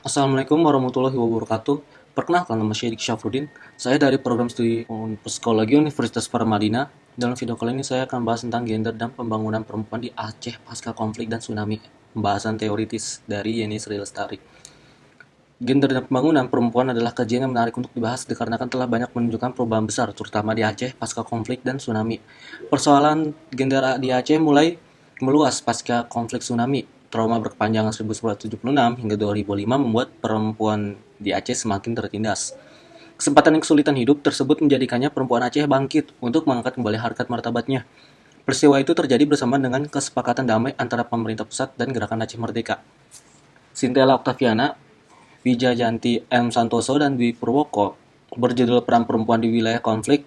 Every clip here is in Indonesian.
Assalamualaikum warahmatullahi wabarakatuh. Perkenalkan nama saya Dik Syafruddin. Saya dari program studi Psikologi Universitas Paramadina. Dalam video kali ini saya akan bahas tentang gender dan pembangunan perempuan di Aceh pasca konflik dan tsunami. Pembahasan teoritis dari Yeni Sri Lestari. Gender dan pembangunan perempuan adalah kajian yang menarik untuk dibahas dikarenakan telah banyak menunjukkan perubahan besar, terutama di Aceh pasca konflik dan tsunami. Persoalan gender di Aceh mulai meluas pasca konflik tsunami trauma berkepanjangan 1976 hingga 2005 membuat perempuan di Aceh semakin tertindas. Kesempatan yang kesulitan hidup tersebut menjadikannya perempuan Aceh bangkit untuk mengangkat kembali harkat martabatnya. Peristiwa itu terjadi bersama dengan kesepakatan damai antara pemerintah pusat dan gerakan Aceh Merdeka. Sintela Octaviana, Wijayanti M. Santoso, dan Dwi Purwoko berjudul Peran Perempuan di Wilayah Konflik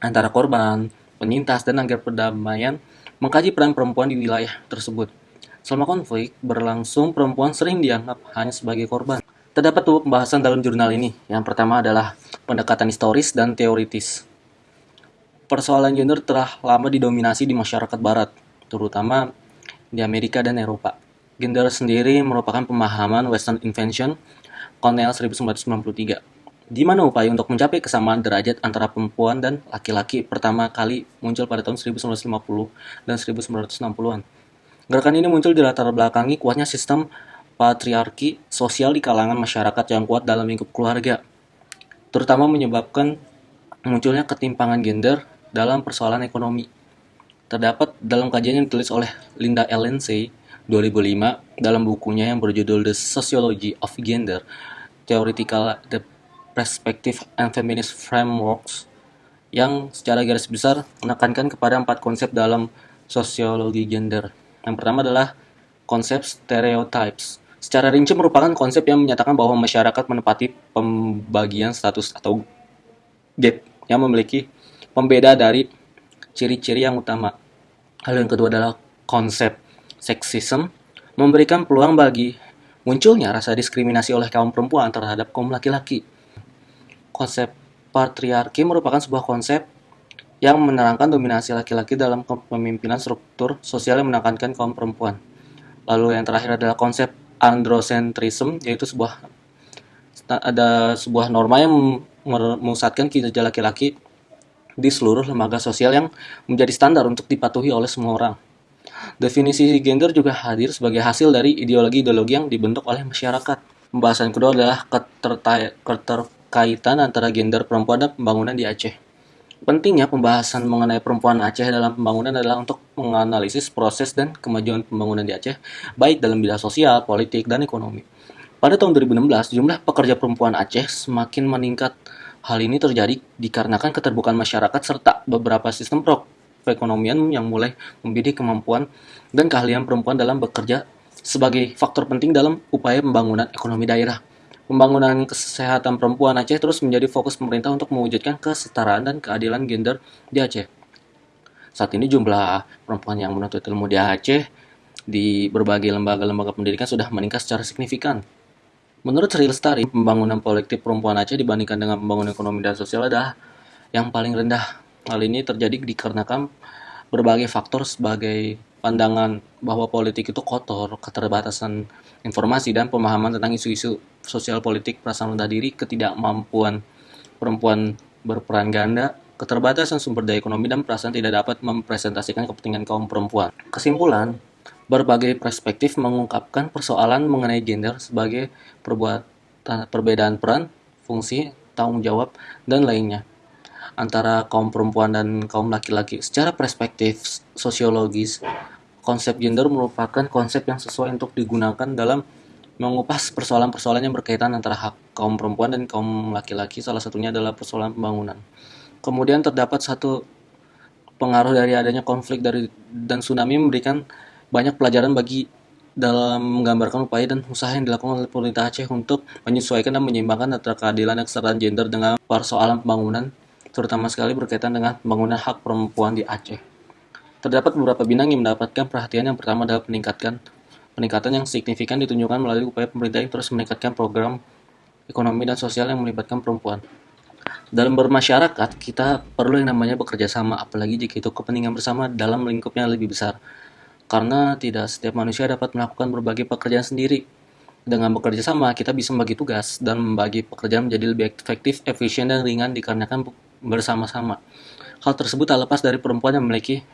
antara korban, penyintas, dan agar perdamaian mengkaji peran perempuan di wilayah tersebut. Selama konflik berlangsung, perempuan sering dianggap hanya sebagai korban. Terdapat dua pembahasan dalam jurnal ini. Yang pertama adalah pendekatan historis dan teoritis. Persoalan gender telah lama didominasi di masyarakat barat, terutama di Amerika dan Eropa. Gender sendiri merupakan pemahaman Western Invention Cornell 1993 di mana upaya untuk mencapai kesamaan derajat antara perempuan dan laki-laki pertama kali muncul pada tahun 1950 dan 1960-an. Gerakan ini muncul di latar belakangi kuatnya sistem patriarki sosial di kalangan masyarakat yang kuat dalam lingkup keluarga, terutama menyebabkan munculnya ketimpangan gender dalam persoalan ekonomi. Terdapat dalam kajian yang ditulis oleh Linda Ellensey 2005 dalam bukunya yang berjudul The Sociology of Gender, Theoretical the Perspective and Feminist Frameworks yang secara garis besar menekankan kepada empat konsep dalam sosiologi gender. Yang pertama adalah konsep stereotypes. Secara rinci merupakan konsep yang menyatakan bahwa masyarakat menepati pembagian status atau gap yang memiliki pembeda dari ciri-ciri yang utama. Hal yang kedua adalah konsep seksisme, memberikan peluang bagi munculnya rasa diskriminasi oleh kaum perempuan terhadap kaum laki-laki. Konsep patriarki merupakan sebuah konsep yang menerangkan dominasi laki-laki dalam kepemimpinan struktur sosial yang menekankan kaum perempuan. Lalu yang terakhir adalah konsep androcentrism, yaitu sebuah ada sebuah norma yang memusatkan kinerja laki-laki di seluruh lembaga sosial yang menjadi standar untuk dipatuhi oleh semua orang. Definisi gender juga hadir sebagai hasil dari ideologi-ideologi yang dibentuk oleh masyarakat. Pembahasan kedua adalah keterkaitan antara gender perempuan dan pembangunan di Aceh. Pentingnya pembahasan mengenai perempuan Aceh dalam pembangunan adalah untuk menganalisis proses dan kemajuan pembangunan di Aceh, baik dalam bidang sosial, politik, dan ekonomi. Pada tahun 2016, jumlah pekerja perempuan Aceh semakin meningkat. Hal ini terjadi dikarenakan keterbukaan masyarakat serta beberapa sistem perekonomian yang mulai membidik kemampuan dan keahlian perempuan dalam bekerja sebagai faktor penting dalam upaya pembangunan ekonomi daerah. Pembangunan kesehatan perempuan Aceh terus menjadi fokus pemerintah untuk mewujudkan kesetaraan dan keadilan gender di Aceh. Saat ini jumlah perempuan yang menuntut ilmu di Aceh di berbagai lembaga-lembaga pendidikan sudah meningkat secara signifikan. Menurut Sri Lestari, pembangunan politik perempuan Aceh dibandingkan dengan pembangunan ekonomi dan sosial adalah yang paling rendah. Hal ini terjadi dikarenakan berbagai faktor sebagai pandangan bahwa politik itu kotor, keterbatasan informasi dan pemahaman tentang isu-isu sosial politik, perasaan rendah diri, ketidakmampuan perempuan berperan ganda, keterbatasan sumber daya ekonomi dan perasaan tidak dapat mempresentasikan kepentingan kaum perempuan. Kesimpulan, berbagai perspektif mengungkapkan persoalan mengenai gender sebagai perbuatan perbedaan peran, fungsi, tanggung jawab, dan lainnya antara kaum perempuan dan kaum laki-laki. Secara perspektif sosiologis, konsep gender merupakan konsep yang sesuai untuk digunakan dalam mengupas persoalan-persoalan yang berkaitan antara hak kaum perempuan dan kaum laki-laki. Salah satunya adalah persoalan pembangunan. Kemudian terdapat satu pengaruh dari adanya konflik dari dan tsunami memberikan banyak pelajaran bagi dalam menggambarkan upaya dan usaha yang dilakukan oleh pemerintah Aceh untuk menyesuaikan dan menyeimbangkan antara keadilan dan kesetaraan gender dengan persoalan pembangunan terutama sekali berkaitan dengan pembangunan hak perempuan di Aceh. Terdapat beberapa bidang yang mendapatkan perhatian yang pertama adalah peningkatkan peningkatan yang signifikan ditunjukkan melalui upaya pemerintah yang terus meningkatkan program ekonomi dan sosial yang melibatkan perempuan. Dalam bermasyarakat, kita perlu yang namanya bekerja sama, apalagi jika itu kepentingan bersama dalam lingkup yang lebih besar. Karena tidak setiap manusia dapat melakukan berbagai pekerjaan sendiri. Dengan bekerja sama, kita bisa membagi tugas dan membagi pekerjaan menjadi lebih efektif, efisien, dan ringan dikarenakan bersama-sama. Hal tersebut tak lepas dari perempuan yang memiliki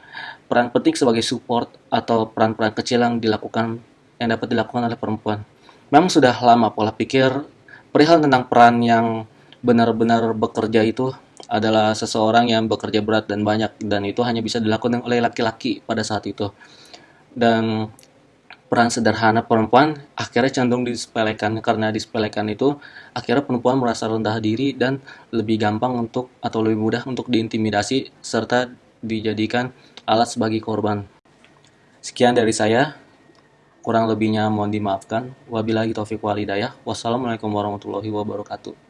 peran penting sebagai support atau peran-peran kecil yang dilakukan yang dapat dilakukan oleh perempuan. Memang sudah lama pola pikir perihal tentang peran yang benar-benar bekerja itu adalah seseorang yang bekerja berat dan banyak dan itu hanya bisa dilakukan oleh laki-laki pada saat itu. Dan peran sederhana perempuan akhirnya cenderung disepelekan karena disepelekan itu akhirnya perempuan merasa rendah diri dan lebih gampang untuk atau lebih mudah untuk diintimidasi serta dijadikan alat sebagai korban. Sekian dari saya. Kurang lebihnya mohon dimaafkan. Wabillahi taufiq walhidayah. Wassalamualaikum warahmatullahi wabarakatuh.